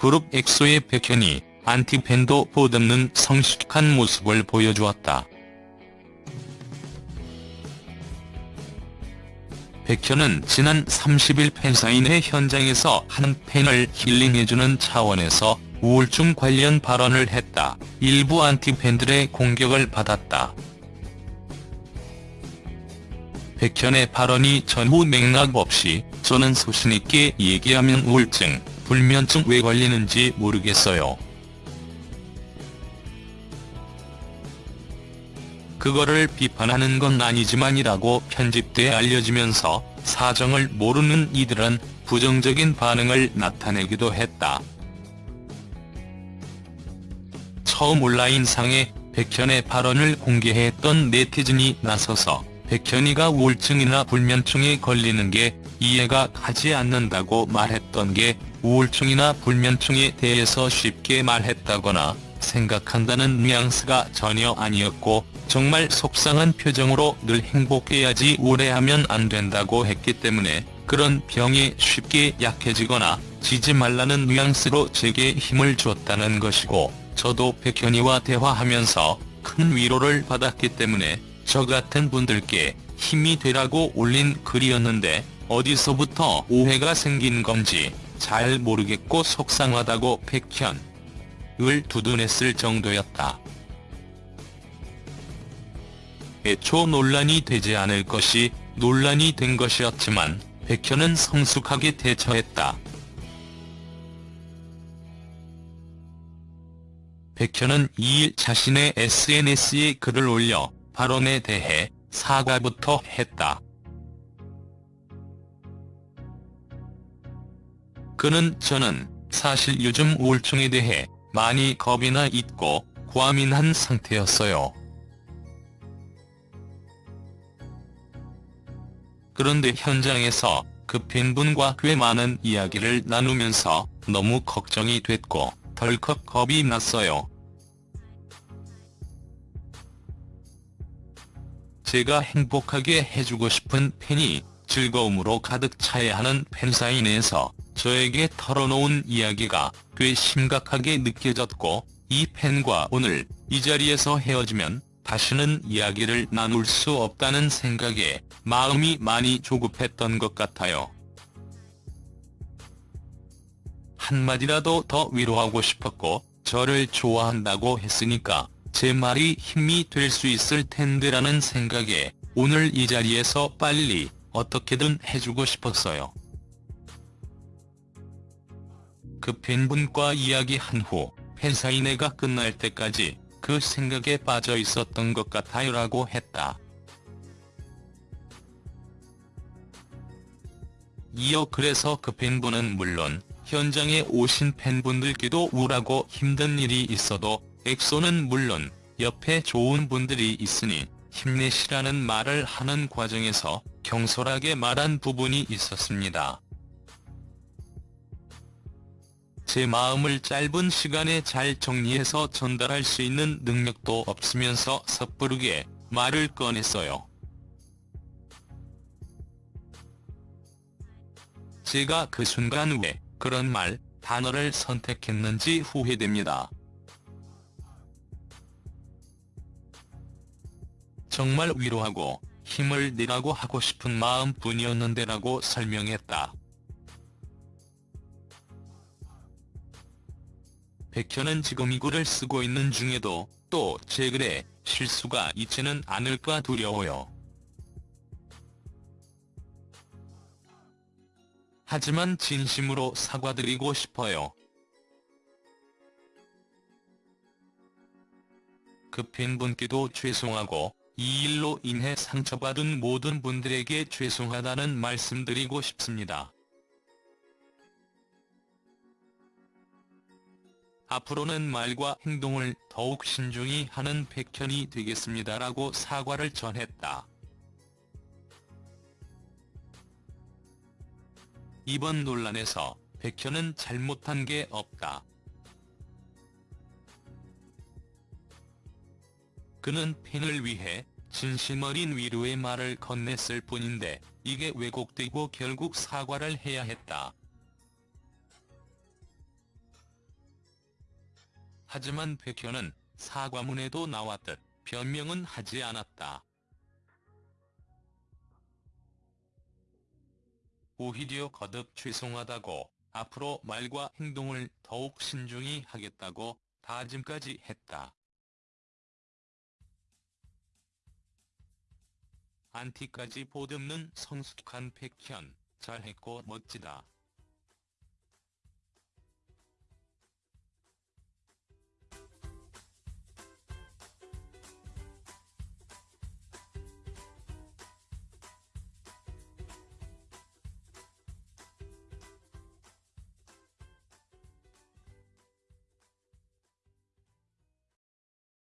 그룹 엑소의 백현이 안티팬도 보듬는 성숙한 모습을 보여주었다. 백현은 지난 30일 팬사인회 현장에서 한 팬을 힐링해주는 차원에서 우울증 관련 발언을 했다. 일부 안티팬들의 공격을 받았다. 백현의 발언이 전후 맥락 없이 저는 소신있게 얘기하면 우울증, 불면증 왜 걸리는지 모르겠어요. 그거를 비판하는 건 아니지만이라고 편집돼 알려지면서 사정을 모르는 이들은 부정적인 반응을 나타내기도 했다. 처음 온라인상에 백현의 발언을 공개했던 네티즌이 나서서 백현이가 우울증이나 불면증에 걸리는 게 이해가 가지 않는다고 말했던 게 우울증이나 불면증에 대해서 쉽게 말했다거나 생각한다는 뉘앙스가 전혀 아니었고 정말 속상한 표정으로 늘 행복해야지 우울해하면 안 된다고 했기 때문에 그런 병에 쉽게 약해지거나 지지 말라는 뉘앙스로 제게 힘을 줬다는 것이고 저도 백현이와 대화하면서 큰 위로를 받았기 때문에 저 같은 분들께 힘이 되라고 올린 글이었는데 어디서부터 오해가 생긴 건지 잘 모르겠고 속상하다고 백현을 두둔했을 정도였다. 애초 논란이 되지 않을 것이 논란이 된 것이었지만 백현은 성숙하게 대처했다. 백현은 2일 자신의 SNS에 글을 올려 발언에 대해 사과부터 했다. 그는 저는 사실 요즘 우울증에 대해 많이 겁이 나 있고 과민한 상태였어요. 그런데 현장에서 그 팬분과 꽤 많은 이야기를 나누면서 너무 걱정이 됐고 덜컥 겁이 났어요. 제가 행복하게 해주고 싶은 팬이 즐거움으로 가득 차야 하는 팬사인회에서 저에게 털어놓은 이야기가 꽤 심각하게 느껴졌고 이 팬과 오늘 이 자리에서 헤어지면 다시는 이야기를 나눌 수 없다는 생각에 마음이 많이 조급했던 것 같아요. 한마디라도 더 위로하고 싶었고 저를 좋아한다고 했으니까 제 말이 힘이 될 수 있을 텐데라는 생각에 오늘 이 자리에서 빨리 어떻게든 해주고 싶었어요. 그 팬분과 이야기한 후 팬사인회가 끝날 때까지 그 생각에 빠져 있었던 것 같아요 라고 했다. 이어 그래서 그 팬분은 물론 현장에 오신 팬분들께도 우울하고 힘든 일이 있어도 엑소는 물론 옆에 좋은 분들이 있으니 힘내시라는 말을 하는 과정에서 경솔하게 말한 부분이 있었습니다. 제 마음을 짧은 시간에 잘 정리해서 전달할 수 있는 능력도 없으면서 섣부르게 말을 꺼냈어요. 제가 그 순간 왜 그런 말, 단어를 선택했는지 후회됩니다. 정말 위로하고 힘을 내라고 하고 싶은 마음뿐이었는데라고 설명했다. 백현은 지금 이 글을 쓰고 있는 중에도 또 제 글에 실수가 있지는 않을까 두려워요. 하지만 진심으로 사과드리고 싶어요. 그 팬분께도 죄송하고 이 일로 인해 상처받은 모든 분들에게 죄송하다는 말씀드리고 싶습니다. 앞으로는 말과 행동을 더욱 신중히 하는 백현이 되겠습니다라고 사과를 전했다. 이번 논란에서 백현은 잘못한 게 없다. 그는 팬을 위해 진심 어린 위로의 말을 건넸을 뿐인데 이게 왜곡되고 결국 사과를 해야 했다. 하지만 백현은 사과문에도 나왔듯 변명은 하지 않았다. 오히려 거듭 죄송하다고 앞으로 말과 행동을 더욱 신중히 하겠다고 다짐까지 했다. 안티까지 보듬는 성숙한 백현, 잘했고 멋지다.